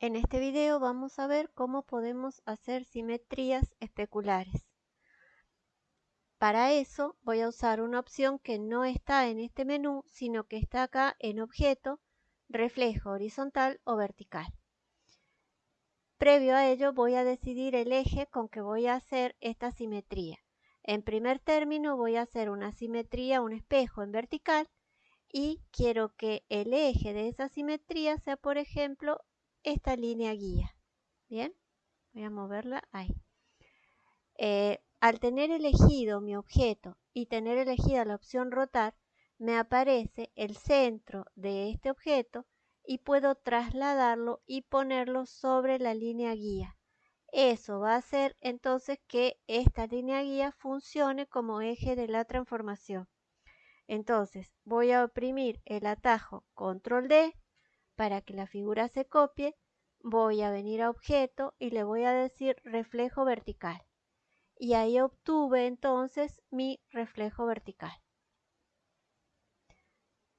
En este video vamos a ver cómo podemos hacer simetrías especulares. Para eso voy a usar una opción que no está en este menú, sino que está acá en Objeto, Reflejo horizontal o vertical. Previo a ello voy a decidir el eje con que voy a hacer esta simetría. En primer término voy a hacer una simetría, un espejo en vertical y quiero que el eje de esa simetría sea, por ejemplo, esta línea guía. Bien, voy a moverla ahí. Eh, al tener elegido mi objeto y tener elegida la opción rotar, me aparece el centro de este objeto y puedo trasladarlo y ponerlo sobre la línea guía. Eso va a hacer entonces que esta línea guía funcione como eje de la transformación. Entonces voy a oprimir el atajo control D para que la figura se copie, voy a venir a objeto y le voy a decir reflejo vertical. Y ahí obtuve entonces mi reflejo vertical.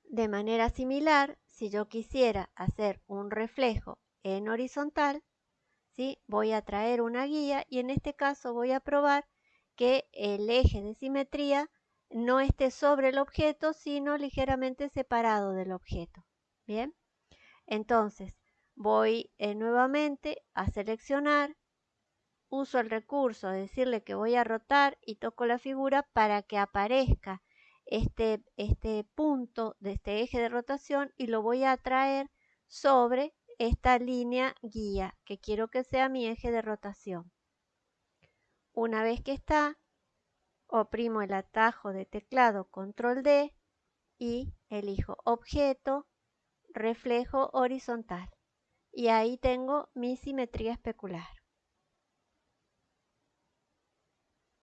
De manera similar, si yo quisiera hacer un reflejo en horizontal, ¿sí? voy a traer una guía y en este caso voy a probar que el eje de simetría no esté sobre el objeto, sino ligeramente separado del objeto. Bien. Entonces, voy eh, nuevamente a seleccionar, uso el recurso de decirle que voy a rotar y toco la figura para que aparezca este, este punto de este eje de rotación y lo voy a traer sobre esta línea guía que quiero que sea mi eje de rotación. Una vez que está, oprimo el atajo de teclado control D y elijo objeto, reflejo horizontal. Y ahí tengo mi simetría especular.